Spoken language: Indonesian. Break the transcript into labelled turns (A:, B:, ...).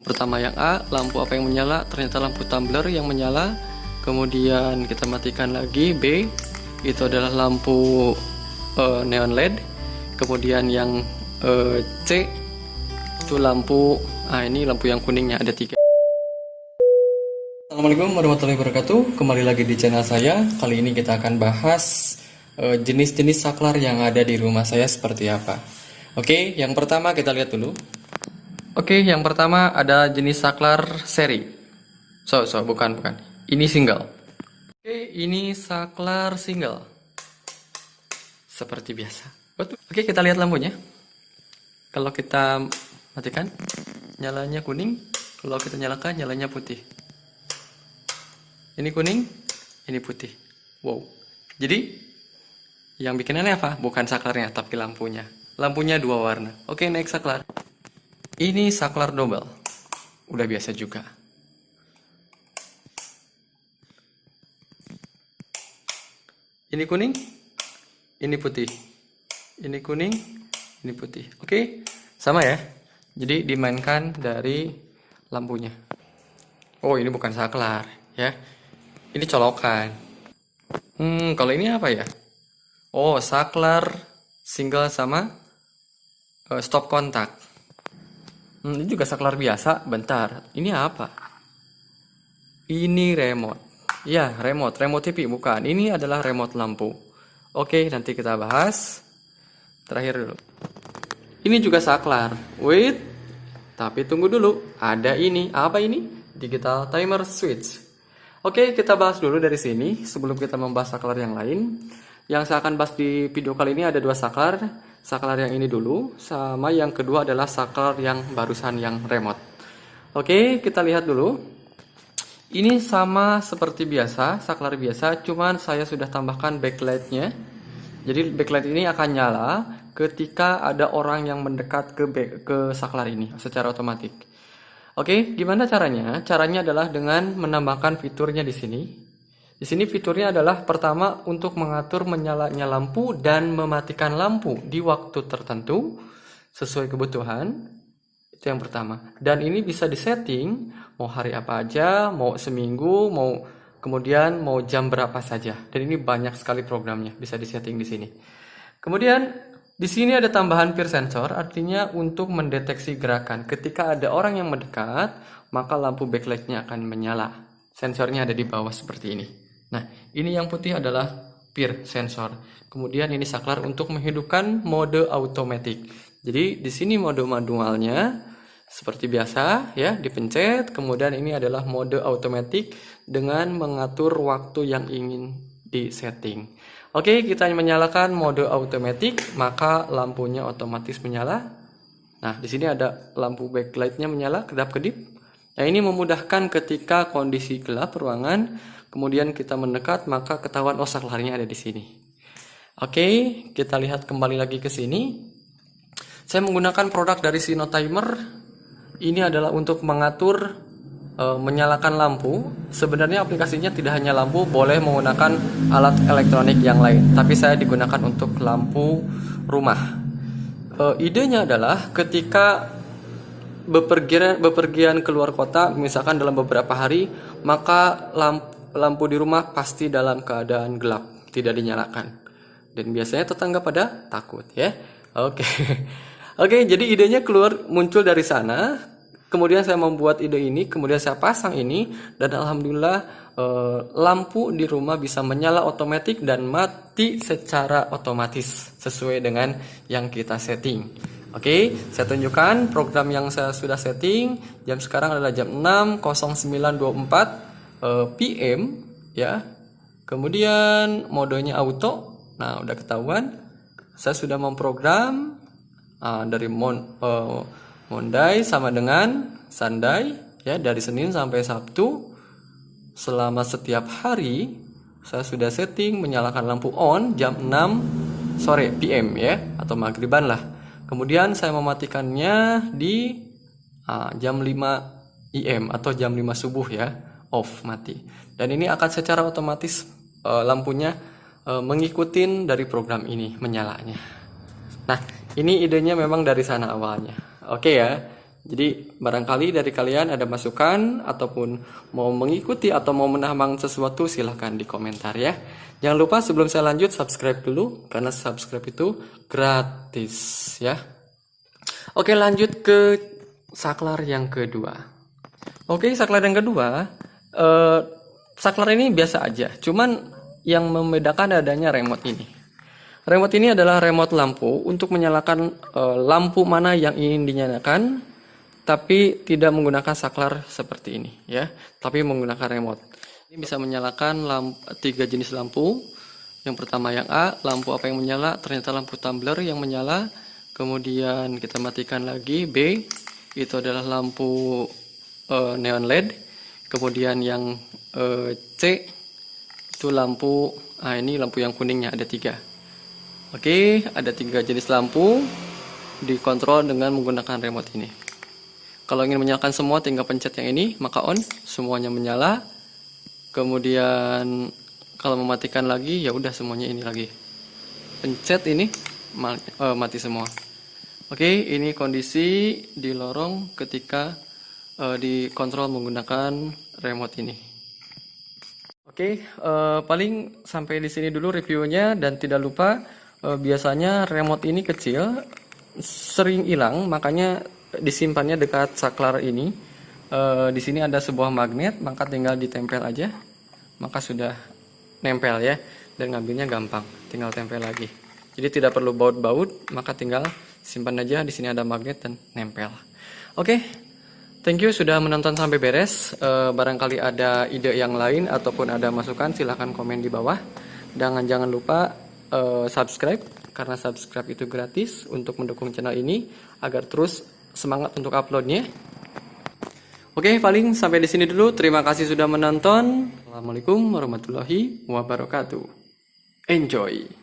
A: Pertama yang A, lampu apa yang menyala? Ternyata lampu tumbler yang menyala. Kemudian kita matikan lagi B, itu adalah lampu uh, neon LED. Kemudian yang uh, C itu lampu, ah ini lampu yang kuningnya ada tiga. Assalamualaikum warahmatullahi wabarakatuh. Kembali lagi di channel saya. Kali ini kita akan bahas uh, jenis-jenis saklar yang ada di rumah saya seperti apa. Oke, yang pertama kita lihat dulu. Oke, yang pertama ada jenis saklar seri. So, so, bukan, bukan. Ini single. Oke, ini saklar single. Seperti biasa. Oke, kita lihat lampunya. Kalau kita matikan, nyalanya kuning. Kalau kita nyalakan, nyalanya putih. Ini kuning, ini putih. Wow. Jadi, yang bikin aneh apa? Bukan saklarnya, tapi lampunya. Lampunya dua warna. Oke, next saklar. Ini saklar double. Udah biasa juga. Ini kuning, ini putih. Ini kuning, ini putih. Oke, sama ya. Jadi dimainkan dari lampunya. Oh, ini bukan saklar, ya. Ini colokan. Hmm, kalau ini apa ya? Oh, saklar single sama uh, stop kontak. Hmm, ini juga saklar biasa. Bentar, ini apa? Ini remote. Ya, remote. Remote TV bukan. Ini adalah remote lampu. Oke, nanti kita bahas. Terakhir dulu. Ini juga saklar. Wait. Tapi tunggu dulu. Ada ini. Apa ini? Digital timer switch. Oke, kita bahas dulu dari sini sebelum kita membahas saklar yang lain. Yang saya akan bahas di video kali ini ada dua saklar saklar yang ini dulu sama yang kedua adalah saklar yang barusan yang remote. Oke kita lihat dulu. Ini sama seperti biasa saklar biasa cuman saya sudah tambahkan backlightnya. Jadi backlight ini akan nyala ketika ada orang yang mendekat ke ke saklar ini secara otomatis oke gimana caranya? Caranya adalah dengan menambahkan fiturnya di sini di sini fiturnya adalah pertama untuk mengatur menyalanya lampu dan mematikan lampu di waktu tertentu sesuai kebutuhan. Itu yang pertama. Dan ini bisa disetting mau hari apa aja, mau seminggu, mau kemudian mau jam berapa saja. Dan ini banyak sekali programnya bisa disetting di sini. Kemudian di sini ada tambahan peer sensor, artinya untuk mendeteksi gerakan. Ketika ada orang yang mendekat, maka lampu backlightnya akan menyala. Sensornya ada di bawah seperti ini. Nah, ini yang putih adalah peer sensor. Kemudian ini saklar untuk menghidupkan mode automatic. Jadi di sini mode manualnya seperti biasa ya, dipencet. Kemudian ini adalah mode automatic dengan mengatur waktu yang ingin disetting. Oke, kita menyalakan mode automatic, maka lampunya otomatis menyala. Nah, di sini ada lampu backlightnya menyala kedap-kedip. Nah, ini memudahkan ketika kondisi gelap ruangan kemudian kita mendekat, maka ketahuan oh saklarnya ada di sini. Oke, kita lihat kembali lagi ke sini. Saya menggunakan produk dari Sino Timer. Ini adalah untuk mengatur e, menyalakan lampu. Sebenarnya aplikasinya tidak hanya lampu, boleh menggunakan alat elektronik yang lain. Tapi saya digunakan untuk lampu rumah. E, idenya adalah ketika bepergian bepergian keluar kota, misalkan dalam beberapa hari, maka lampu lampu di rumah pasti dalam keadaan gelap, tidak dinyalakan. Dan biasanya tetangga pada takut ya. Oke. Oke, jadi idenya keluar muncul dari sana. Kemudian saya membuat ide ini, kemudian saya pasang ini dan alhamdulillah eh, lampu di rumah bisa menyala otomatis dan mati secara otomatis sesuai dengan yang kita setting. Oke, saya tunjukkan program yang saya sudah setting. Jam sekarang adalah jam 6.0924 uh, eh, PM ya. Kemudian modenya auto. Nah, udah ketahuan. Saya sudah memprogram uh, dari mon, uh, Monday sama dengan Sunday ya dari Senin sampai Sabtu selama setiap hari saya sudah setting menyalakan lampu on jam 6 sore PM ya atau maghriban lah. Kemudian saya mematikannya di uh, jam 5 IM atau jam 5 subuh ya off mati dan ini akan secara otomatis uh, lampunya uh, mengikuti dari program ini menyalanya nah ini idenya memang dari sana awalnya oke ya Jadi barangkali dari kalian ada masukan ataupun mau mengikuti atau mau menambang sesuatu silahkan di komentar ya. Jangan lupa sebelum saya lanjut subscribe dulu karena subscribe itu gratis ya. Oke lanjut ke saklar yang kedua. Oke saklar yang kedua, eh, saklar ini biasa aja. Cuman yang membedakan adanya remote ini. Remote ini adalah remote lampu untuk menyalakan eh, lampu mana yang ingin dinyalakan tapi tidak menggunakan saklar seperti ini ya, tapi menggunakan remote. Ini bisa menyalakan lampu, tiga jenis lampu. Yang pertama yang A, lampu apa yang menyala? Ternyata lampu tumbler yang menyala. Kemudian kita matikan lagi B, itu adalah lampu uh, neon LED. Kemudian yang uh, C itu lampu, ah ini lampu yang kuningnya ada tiga. Oke, ada tiga jenis lampu dikontrol dengan menggunakan remote ini. Kalau ingin menyalakan semua tinggal pencet yang ini, maka on, semuanya menyala. Kemudian kalau mematikan lagi ya udah semuanya ini lagi. Pencet ini uh, mati semua. Oke, ini kondisi di lorong ketika uh, dikontrol menggunakan remote ini. Oke, uh, paling sampai di sini dulu reviewnya dan tidak lupa uh, biasanya remote ini kecil, sering hilang, makanya disimpannya dekat saklar ini. E, di sini ada sebuah magnet, maka tinggal ditempel aja, maka sudah nempel ya, dan ngambilnya gampang, tinggal tempel lagi. Jadi tidak perlu baut-baut, maka tinggal simpan aja. Di sini ada magnet dan nempel. Oke, thank you sudah menonton sampai beres. E, barangkali ada ide yang lain ataupun ada masukan, silahkan komen di bawah. Dan jangan lupa e, subscribe karena subscribe itu gratis untuk mendukung channel ini agar terus semangat untuk uploadnya. Oke, paling sampai di sini dulu. Terima kasih sudah menonton. Assalamualaikum warahmatullahi wabarakatuh. Enjoy.